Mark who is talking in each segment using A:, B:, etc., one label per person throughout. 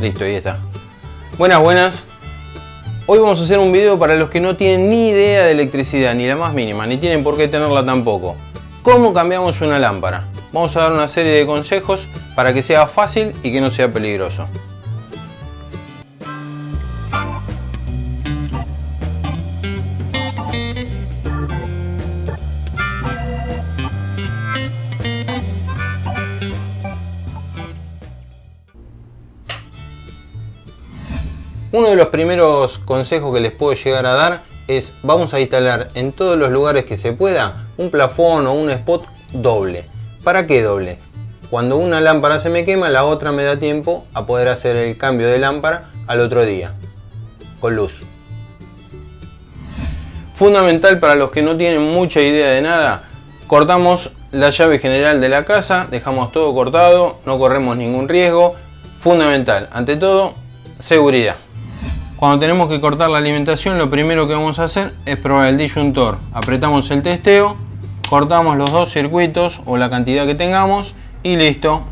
A: Listo, ahí está. Buenas, buenas. Hoy vamos a hacer un video para los que no tienen ni idea de electricidad, ni la más mínima, ni tienen por qué tenerla tampoco. ¿Cómo cambiamos una lámpara? Vamos a dar una serie de consejos para que sea fácil y que no sea peligroso. Uno de los primeros consejos que les puedo llegar a dar es vamos a instalar en todos los lugares que se pueda un plafón o un spot doble. ¿Para qué doble? Cuando una lámpara se me quema, la otra me da tiempo a poder hacer el cambio de lámpara al otro día, con luz. Fundamental para los que no tienen mucha idea de nada, cortamos la llave general de la casa, dejamos todo cortado, no corremos ningún riesgo. Fundamental, ante todo, seguridad. Cuando tenemos que cortar la alimentación, lo primero que vamos a hacer es probar el disyuntor. Apretamos el testeo, cortamos los dos circuitos o la cantidad que tengamos y listo.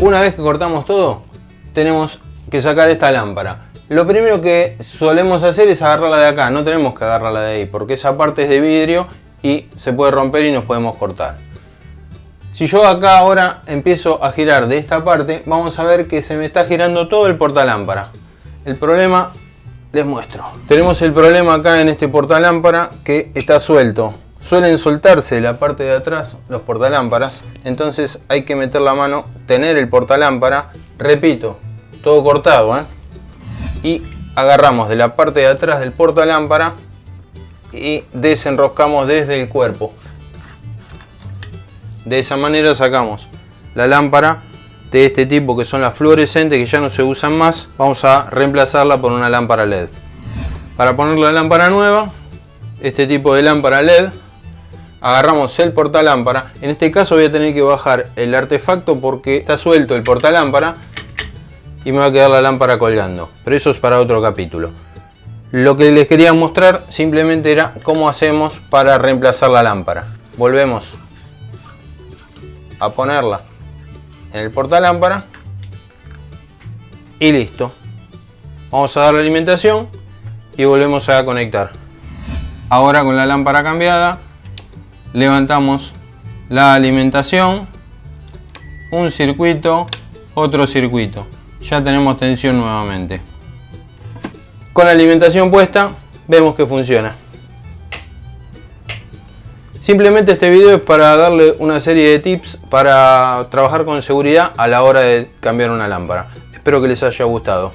A: Una vez que cortamos todo, tenemos que sacar esta lámpara. Lo primero que solemos hacer es agarrarla de acá, no tenemos que agarrarla de ahí, porque esa parte es de vidrio y se puede romper y nos podemos cortar. Si yo acá ahora empiezo a girar de esta parte, vamos a ver que se me está girando todo el portalámpara. El problema les muestro. Tenemos el problema acá en este portalámpara que está suelto. Suelen soltarse la parte de atrás los portalámparas, entonces hay que meter la mano, tener el portalámpara, repito, todo cortado, ¿eh? y agarramos de la parte de atrás del portalámpara y desenroscamos desde el cuerpo. De esa manera sacamos la lámpara de este tipo que son las fluorescentes que ya no se usan más vamos a reemplazarla por una lámpara led. Para poner la lámpara nueva este tipo de lámpara led agarramos el portalámpara. En este caso voy a tener que bajar el artefacto porque está suelto el portalámpara y me va a quedar la lámpara colgando. Pero eso es para otro capítulo. Lo que les quería mostrar simplemente era cómo hacemos para reemplazar la lámpara. Volvemos a ponerla en el portalámpara y listo. Vamos a dar la alimentación y volvemos a conectar. Ahora con la lámpara cambiada levantamos la alimentación, un circuito, otro circuito. Ya tenemos tensión nuevamente. Con la alimentación puesta vemos que funciona. Simplemente este video es para darle una serie de tips para trabajar con seguridad a la hora de cambiar una lámpara. Espero que les haya gustado.